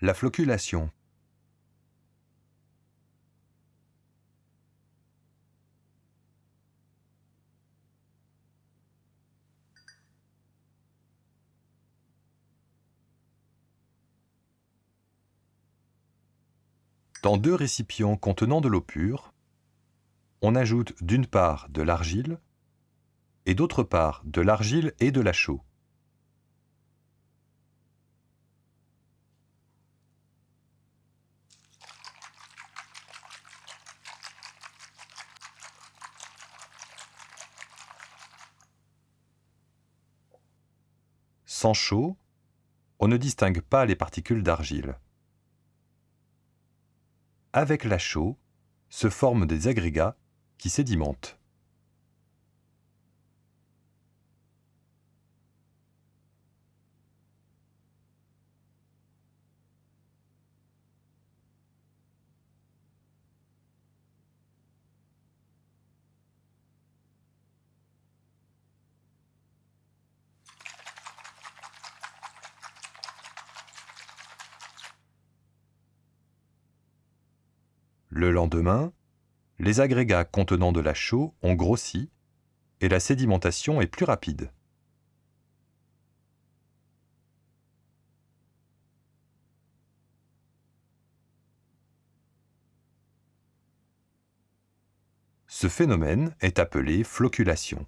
La floculation. Dans deux récipients contenant de l'eau pure, on ajoute d'une part de l'argile et d'autre part de l'argile et de la chaux. Sans chaux, on ne distingue pas les particules d'argile. Avec la chaux, se forment des agrégats qui sédimentent. Le lendemain, les agrégats contenant de la chaux ont grossi et la sédimentation est plus rapide. Ce phénomène est appelé floculation.